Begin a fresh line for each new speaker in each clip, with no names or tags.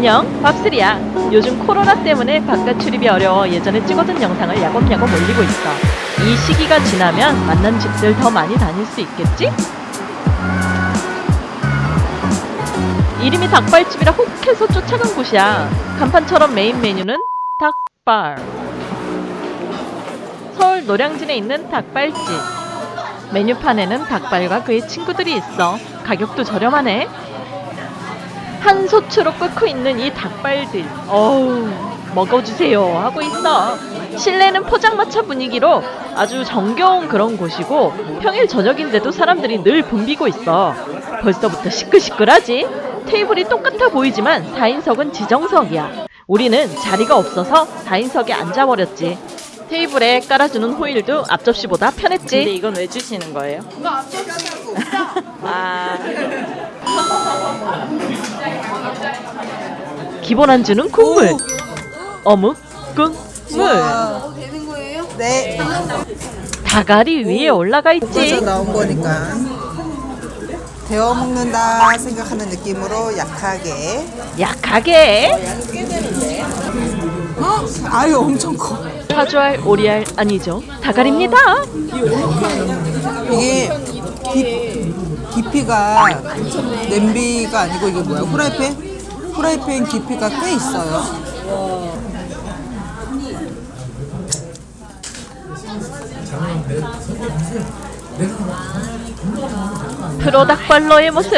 안녕. 밥슬이야. 요즘 코로나 때문에 바깥 출입이 어려워 예전에 찍어둔 영상을 야곱야곱 올리고 있어. 이 시기가 지나면 만난 집들 더 많이 다닐 수 있겠지? 이름이 닭발집이라 혹해서 쫓아간 곳이야. 간판처럼 메인 메뉴는 닭발. 서울 노량진에 있는 닭발집. 메뉴판에는 닭발과 그의 친구들이 있어. 가격도 저렴하네 한소추로 끓고 있는 이 닭발들. 어우 먹어주세요. 하고 있어. 실내는 포장마차 분위기로 아주 정겨운 그런 곳이고 평일 저녁인데도 사람들이 늘 붐비고 있어. 벌써부터 시끌시끌하지? 테이블이 똑같아 보이지만 4인석은 지정석이야. 우리는 자리가 없어서 4인석에 앉아버렸지. 테이블에 깔아주는 호일도 앞접시보다 편했지. 근데 이건 왜 주시는 거예요? 아 기본 안주는 국물 어묵 국물
와. 네.
다가리 위에 올라가 있지
나온 거니까 데워 먹는다 생각하는 느낌으로 약하게.
약하게
어? 아유 엄청 커.
카주알 오리알 아니죠 다가리입니다
이게 깊, 깊이가 냄비가 아니고 이게 뭐야? 후라이팬? 후라이팬 깊이가 꽤 있어요.
프로 닭발러의 모습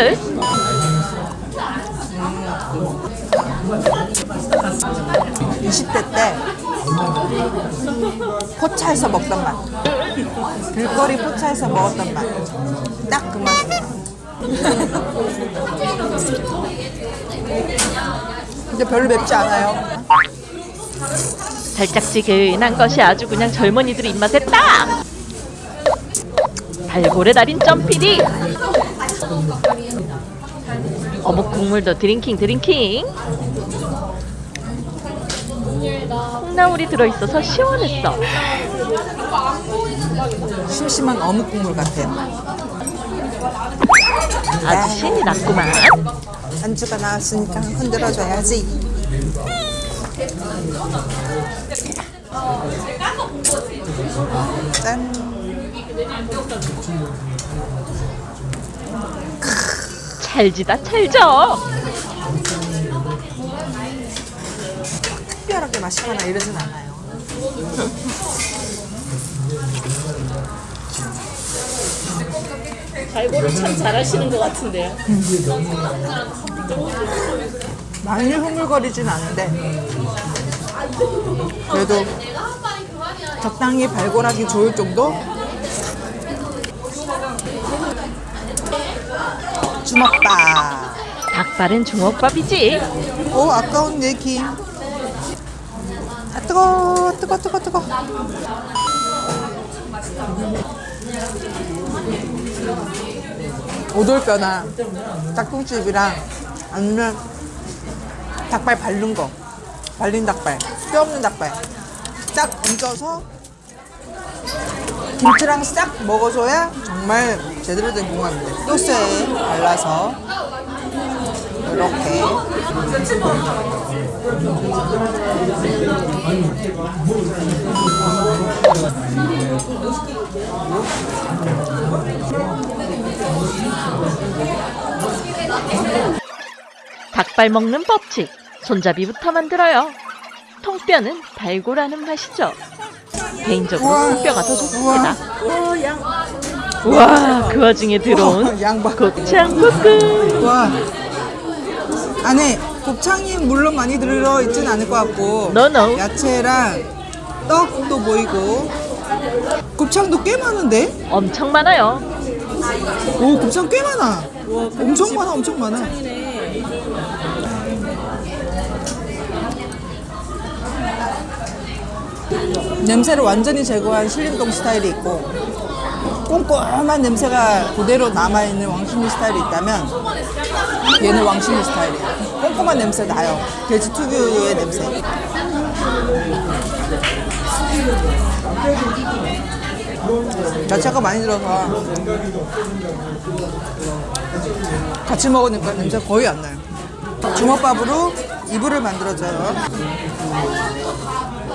20대 때 포차에서 먹던 맛. 길거리 포차에서 먹었던 맛. 딱 그 맛이에요. 근데 별로 맵지 않아요.
달짝지근한 것이 아주 그냥 젊은이들 입맛에 딱! 발골에 달인 점피디! 어묵 국물도 drinking drinking! 콩나물이 들어있어서 시원했어.
심심한 어묵 국물 같아요.
아주 신이 났구만
안주가 나왔으니까 흔들어줘야지. 짠.
찰지다 찰져
특별하게 맛있거나 이러진 않아요.
발골을 참 잘하시는 것 같은데요
많이 흐물거리진 않은데 그래도 적당히 발골하기 좋을 정도? 주먹밥.
닭발은 주먹밥이지
오 아까운 내 김. 아 뜨거 뜨거 뜨거 뜨거. 오돌뼈나 닭똥집이랑 아니면 닭발 바른 거 발린 닭발 뼈 없는 닭발 딱 얹어서 김치랑 싹 먹어줘야 정말 제대로 된 궁합인데. 소스에 발라서 이렇게
닭발 먹는 법칙 손잡이부터 만들어요. 통뼈는 발골하는 맛이죠. 개인적으로. 통뼈가 더 좋습니다.
우와.
그 와중에 들어온 곱창 볶음.
와. 안에 곱창이 물론 많이 들어있진 않을 것 같고
노노.
야채랑 떡도 보이고 곱창도 꽤 많은데?
엄청 많아요
오 곱창 꽤 많아 엄청 많아 엄청 많아 냄새를 완전히 제거한 신림동 스타일이 있고 꼼꼼한 냄새가 그대로 남아있는 왕신리 스타일이 있다면 얘는 왕신리 스타일이야 꼼꼼한 냄새 나요 돼지 특유의 냄새 야채가 많이 들어서 같이 먹으니까 냄새 거의 안 나요. 주먹밥으로
이불을 만들어줘요.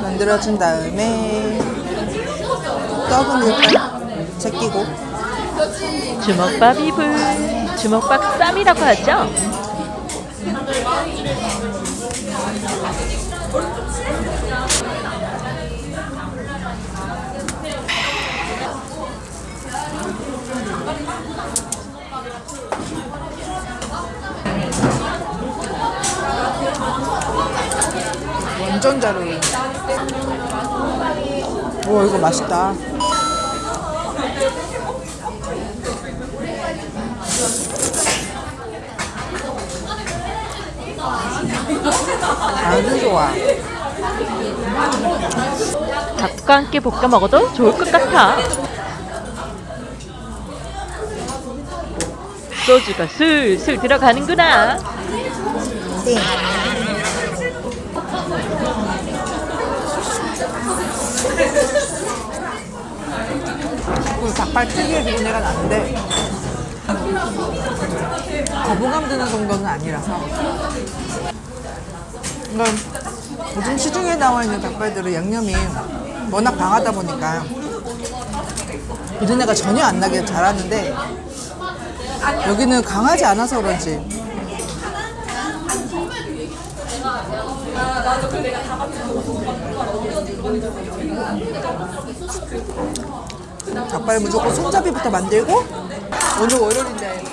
만들어준 다음에 떡은 일단 제끼고
주먹밥 이불, 주먹밥 쌈이라고 하죠.
완전 잘 어울려. 오 이거 맛있다. 아주 좋아.
밥과 함께 볶아 먹어도 좋을 것 같아. 소주가 슬슬 들어가는구나.
띵. 그 닭발 특유의 비린내가 나는데 거부감 드는 정도는 아니라서 그러니까 요즘 시중에 나와 있는 닭발들은 양념이 워낙 강하다 보니까 비린내가 전혀 안 나게 잘하는데 여기는 강하지 않아서 그런지 닭발 무조건 손잡이부터 만들고 오늘 월요일인데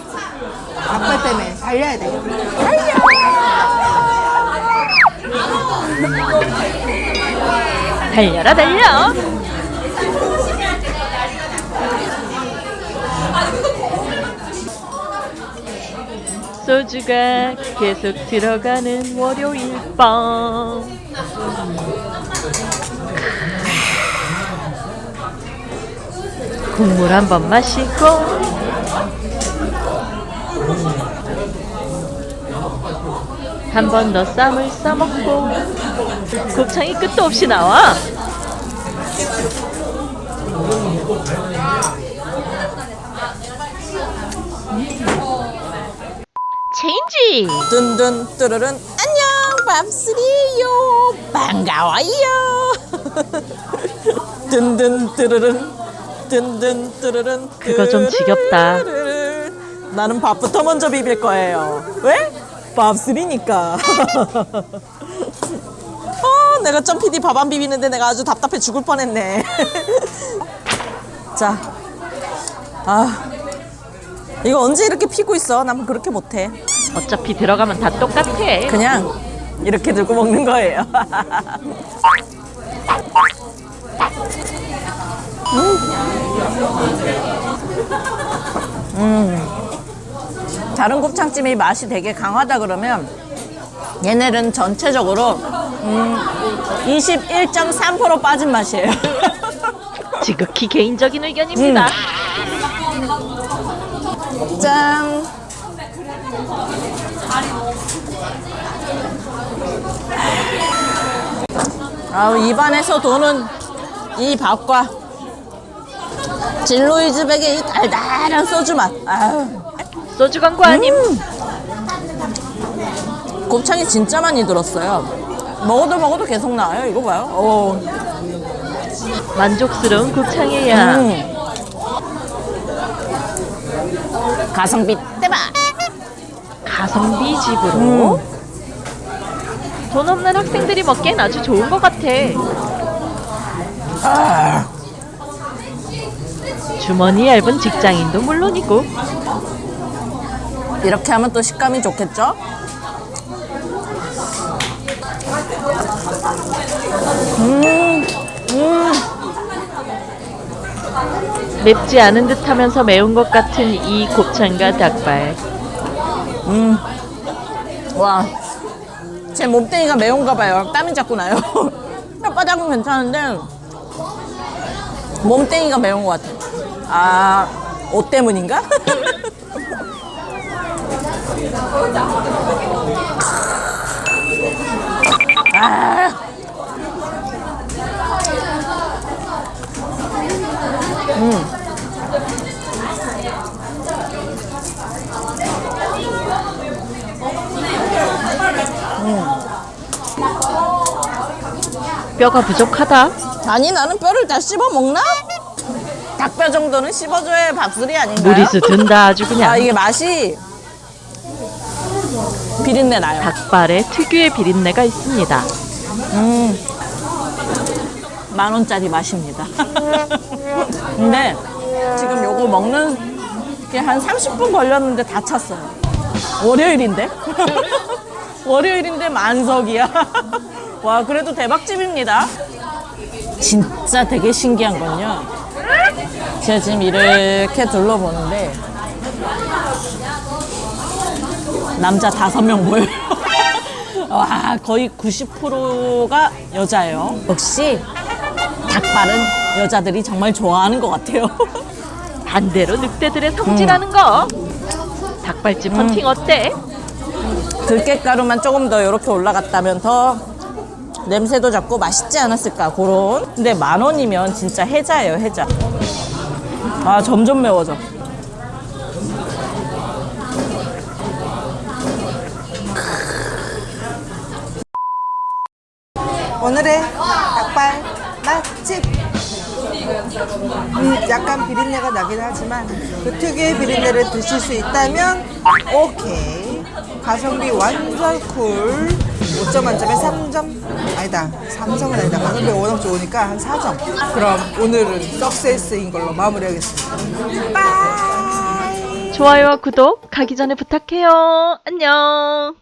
닭발 때문에 달려야 돼.
달려 라 달려. 소주가 계속 들어가는 월요일 밤. 국물 한 번 마시고 한 번 더 쌈을 싸먹고 곱창이 끝도 없이 나와. 체인지.
든든 뚜르른 안녕 밤스리요 반가워요 든든 뚜르른 든든 뚜르른
그거 좀 지겹다.
나는 밥부터 먼저 비빌 거예요 왜? 밥스리니까 어, 내가 점 PD 밥 안 비비는데 내가 아주 답답해 죽을 뻔했네 자 아, 이거 언제 이렇게 피고 있어? 난 그렇게 못해
어차피 들어가면 다 똑같아.
그냥 이렇게 들고 먹는 거예요. 음. 다른 곱창집이 맛이 되게 강하다 그러면 얘네는 전체적으로 음, 21.3% 빠진 맛이에요.
지극히 개인적인 의견입니다.
짠. 아우 입안에서 도는 이 밥과 진로이즈백의 이 달달한 소주 맛. 아유,
소주 광고 아님?
곱창이 진짜 많이 들었어요. 먹어도 먹어도 계속 나와요. 이거 봐요. 오.
만족스러운 곱창이야.
음. 가성비 대박.
가성비 집으로. 돈 없는 학생들이 먹기엔 아주 좋은 것 같아. 주머니 얇은 직장인도 물론이고
이렇게 하면 또 식감이 좋겠죠?
맵지 않은 듯 하면서 매운 것 같은 이 곱창과 닭발.
와, 제 몸뚱이가 매운가 봐요. 땀이 자꾸 나요. 혓바닥은 괜찮은데 몸뚱이가 매운 것 같아. 아, 옷 때문인가? 아,
뼈가 부족하다.
아니 나는 뼈를 다 씹어 먹나? 닭뼈 정도는 씹어줘야 밥술이 아닌가요?
무리수 든다 아주
아
그냥.
이게 맛이 비린내 나요.
닭발에 특유의 비린내가 있습니다.
만 원짜리 맛입니다. 근데 지금 요거 먹는 게 한 30분 걸렸는데 다 찼어요. 월요일인데? 월요일인데 만석이야. 와, 그래도 대박집입니다. 진짜 되게 신기한 건요. 제가 지금 이렇게 둘러보는데 남자 다섯 명 보여요. 와, 거의 90%가 여자예요. 역시 닭발은 여자들이 정말 좋아하는 것 같아요.
반대로 늑대들의 성질하는 거. 닭발집 헌팅 어때?
들깨가루만 조금 더 이렇게 올라갔다면 더 냄새도 잡고 맛있지 않았을까 그런 근데 만 원이면 진짜 해자예요 해자 아 점점 매워져 오늘의 닭발 맛집. 음, 약간 비린내가 나긴 하지만 그 특유의 비린내를 드실 수 있다면 오케이. 가성비 완전 cool. 5점 만점에 3점. 아니다. 3점은 아니다. 가성비가 워낙 좋으니까 한 4점. 그럼 오늘은 success인 걸로 마무리하겠습니다. bye.
좋아요와 구독 가기 전에 부탁해요. 안녕.